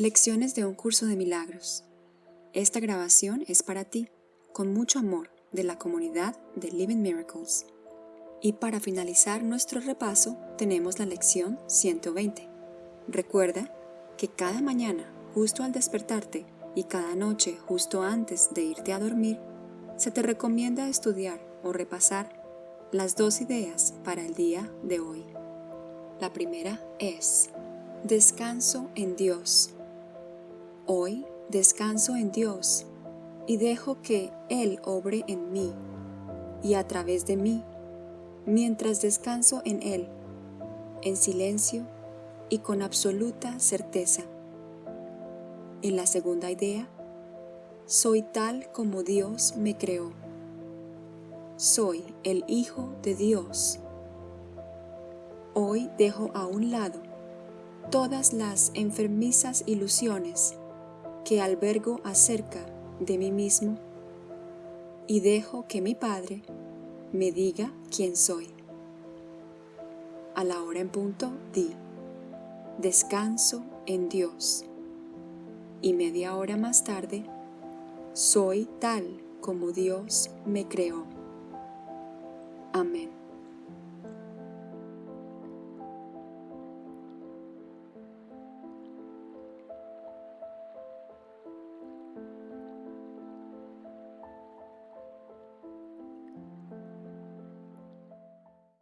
Lecciones de un curso de milagros. Esta grabación es para ti, con mucho amor, de la comunidad de Living Miracles. Y para finalizar nuestro repaso tenemos la lección 120. Recuerda que cada mañana, justo al despertarte, y cada noche, justo antes de irte a dormir, se te recomienda estudiar o repasar las dos ideas para el día de hoy. La primera es Descanso en Dios. Hoy descanso en Dios y dejo que Él obre en mí y a través de mí, mientras descanso en Él, en silencio y con absoluta certeza. En la segunda idea, soy tal como Dios me creó. Soy el Hijo de Dios. Hoy dejo a un lado todas las enfermizas ilusiones que albergo acerca de mí mismo y dejo que mi Padre me diga quién soy. A la hora en punto di, descanso en Dios. Y media hora más tarde, soy tal como Dios me creó.